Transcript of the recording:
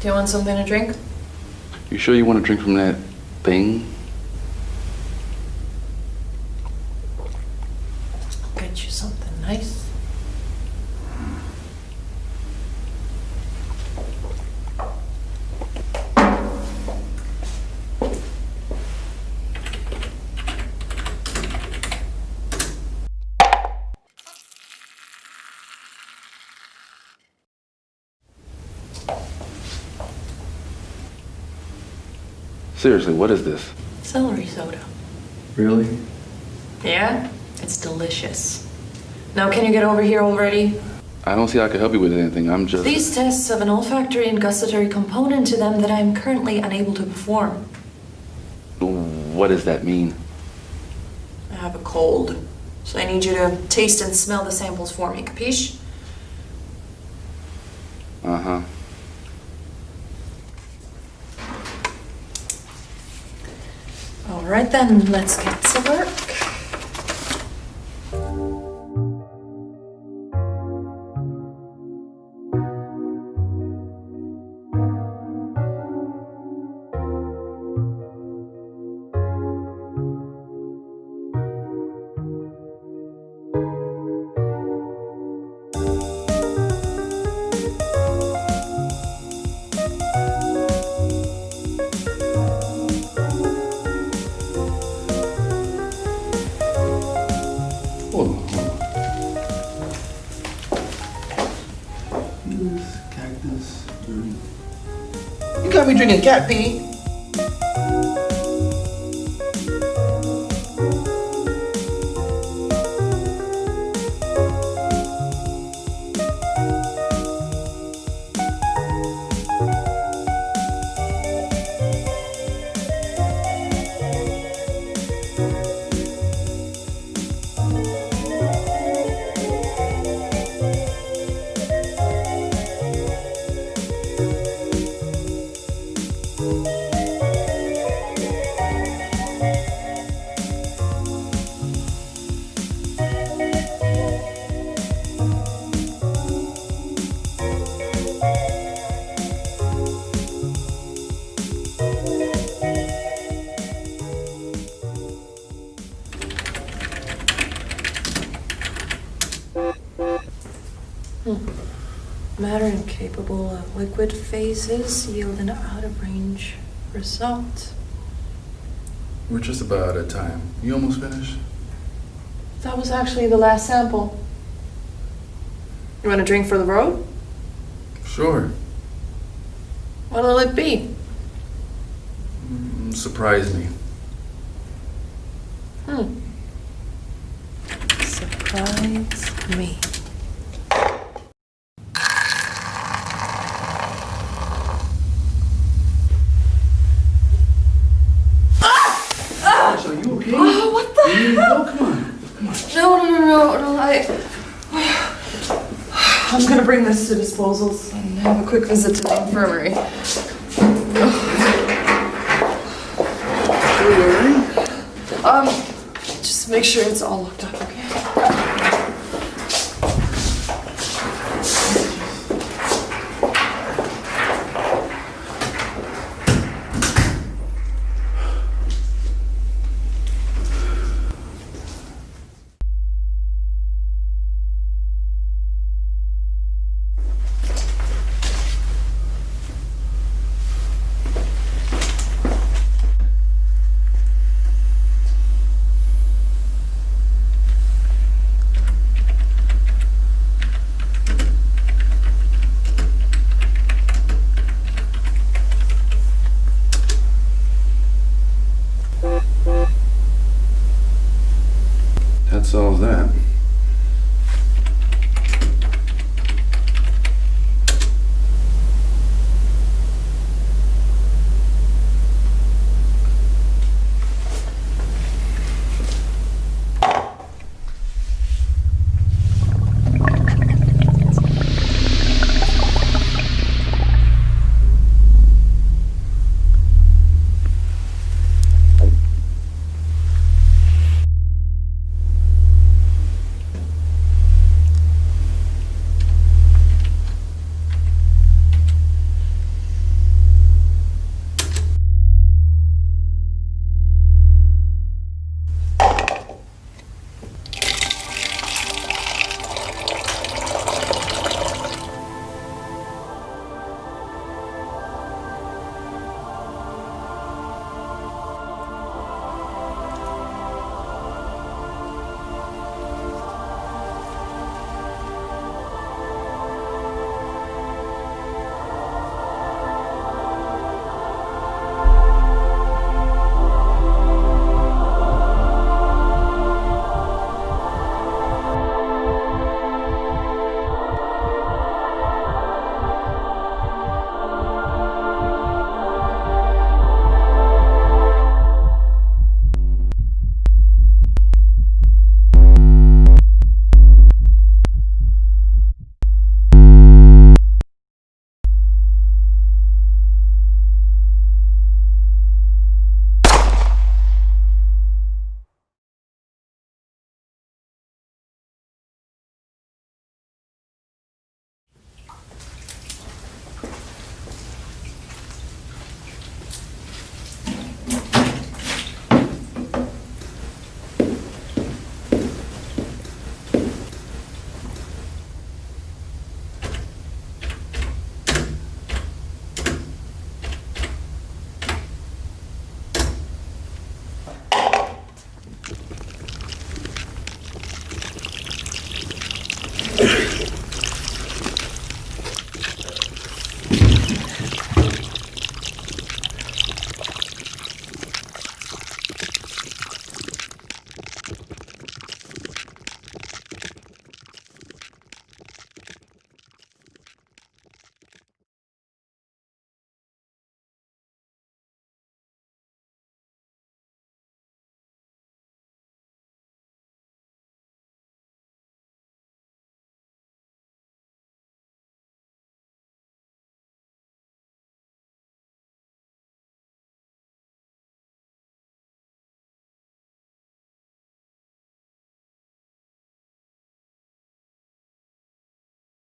Do you want something to drink? You sure you want to drink from that thing? Get you something nice. Seriously, what is this? Celery soda. Really? Yeah? It's delicious. Now, can you get over here already? I don't see how I can help you with anything. I'm just. These tests have an olfactory and gustatory component to them that I am currently unable to perform. What does that mean? I have a cold, so I need you to taste and smell the samples for me, capiche? Uh All right then, let's get to work. Got drinking cat pee. Matter incapable of liquid phases yield an out of range result. We're just about out of time. You almost finished? That was actually the last sample. You want a drink for the road? Sure. What'll it be? Mm, Surprise me. Hmm. Surprise me. Are you okay? Oh, what the hell? come on. No, I. I'm gonna bring this to disposals and have a quick visit to the infirmary. Um, just make sure it's all locked up, okay? that solves that.